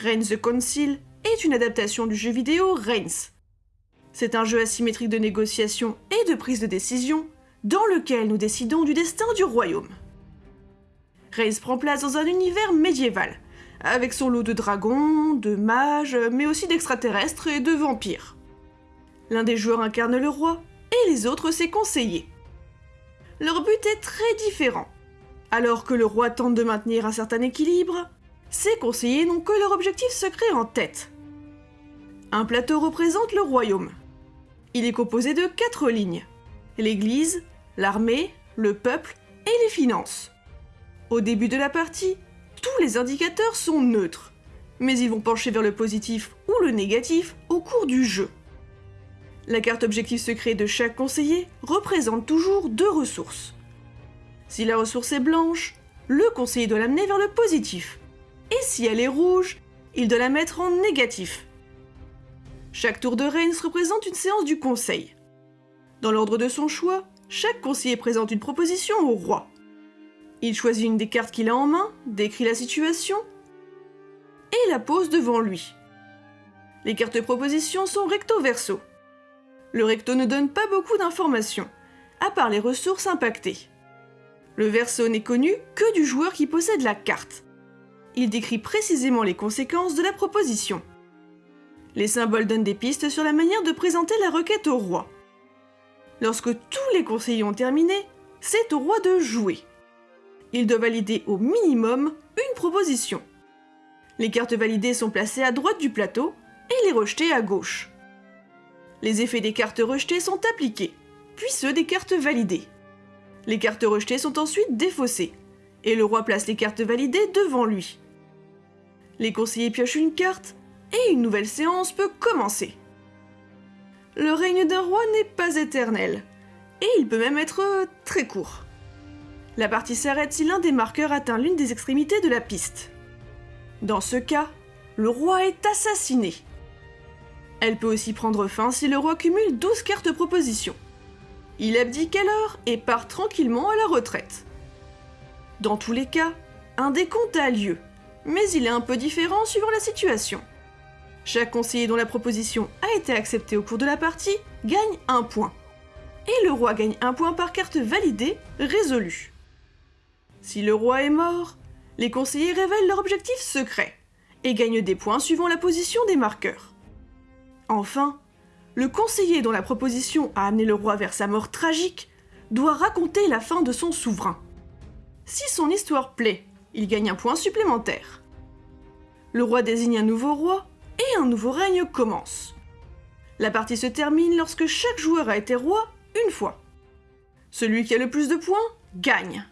Reigns the Council est une adaptation du jeu vidéo Reigns. C'est un jeu asymétrique de négociation et de prise de décision dans lequel nous décidons du destin du royaume. Reigns prend place dans un univers médiéval, avec son lot de dragons, de mages, mais aussi d'extraterrestres et de vampires. L'un des joueurs incarne le roi, et les autres ses conseillers. Leur but est très différent. Alors que le roi tente de maintenir un certain équilibre, ses conseillers n'ont que leur objectif secret en tête. Un plateau représente le royaume. Il est composé de quatre lignes. L'église, l'armée, le peuple et les finances. Au début de la partie, tous les indicateurs sont neutres, mais ils vont pencher vers le positif ou le négatif au cours du jeu. La carte objectif secret de chaque conseiller représente toujours deux ressources. Si la ressource est blanche, le conseiller doit l'amener vers le positif. Et si elle est rouge, il doit la mettre en négatif. Chaque tour de Reigns représente une séance du conseil. Dans l'ordre de son choix, chaque conseiller présente une proposition au roi. Il choisit une des cartes qu'il a en main, décrit la situation et la pose devant lui. Les cartes de proposition sont recto-verso. Le recto ne donne pas beaucoup d'informations, à part les ressources impactées. Le verso n'est connu que du joueur qui possède la carte. Il décrit précisément les conséquences de la proposition. Les symboles donnent des pistes sur la manière de présenter la requête au roi. Lorsque tous les conseillers ont terminé, c'est au roi de jouer. Il doit valider au minimum une proposition. Les cartes validées sont placées à droite du plateau et les rejetées à gauche. Les effets des cartes rejetées sont appliqués, puis ceux des cartes validées. Les cartes rejetées sont ensuite défaussées, et le roi place les cartes validées devant lui. Les conseillers piochent une carte, et une nouvelle séance peut commencer. Le règne d'un roi n'est pas éternel, et il peut même être euh, très court. La partie s'arrête si l'un des marqueurs atteint l'une des extrémités de la piste. Dans ce cas, le roi est assassiné. Elle peut aussi prendre fin si le roi cumule 12 cartes propositions. Il abdique alors et part tranquillement à la retraite. Dans tous les cas, un décompte a lieu, mais il est un peu différent suivant la situation. Chaque conseiller dont la proposition a été acceptée au cours de la partie gagne un point. Et le roi gagne un point par carte validée, résolue. Si le roi est mort, les conseillers révèlent leur objectif secret et gagnent des points suivant la position des marqueurs. Enfin, le conseiller dont la proposition a amené le roi vers sa mort tragique doit raconter la fin de son souverain. Si son histoire plaît, il gagne un point supplémentaire. Le roi désigne un nouveau roi et un nouveau règne commence. La partie se termine lorsque chaque joueur a été roi une fois. Celui qui a le plus de points gagne.